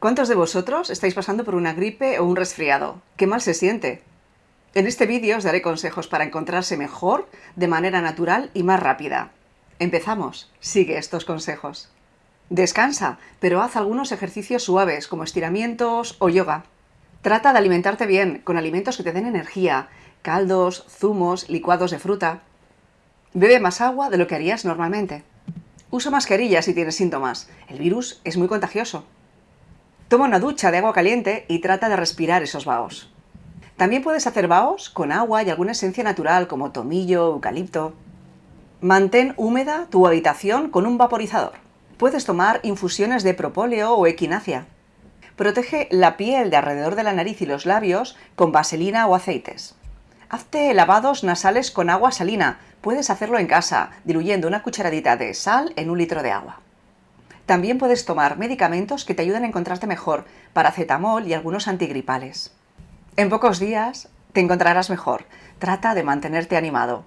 ¿Cuántos de vosotros estáis pasando por una gripe o un resfriado? ¿Qué mal se siente? En este vídeo os daré consejos para encontrarse mejor, de manera natural y más rápida. Empezamos. Sigue estos consejos. Descansa, pero haz algunos ejercicios suaves como estiramientos o yoga. Trata de alimentarte bien, con alimentos que te den energía, caldos, zumos, licuados de fruta. Bebe más agua de lo que harías normalmente. Usa mascarilla si tienes síntomas. El virus es muy contagioso. Toma una ducha de agua caliente y trata de respirar esos vaos. También puedes hacer vaos con agua y alguna esencia natural como tomillo, eucalipto. Mantén húmeda tu habitación con un vaporizador. Puedes tomar infusiones de propóleo o equinacia. Protege la piel de alrededor de la nariz y los labios con vaselina o aceites. Hazte lavados nasales con agua salina. Puedes hacerlo en casa, diluyendo una cucharadita de sal en un litro de agua. También puedes tomar medicamentos que te ayuden a encontrarte mejor, paracetamol y algunos antigripales. En pocos días te encontrarás mejor. Trata de mantenerte animado.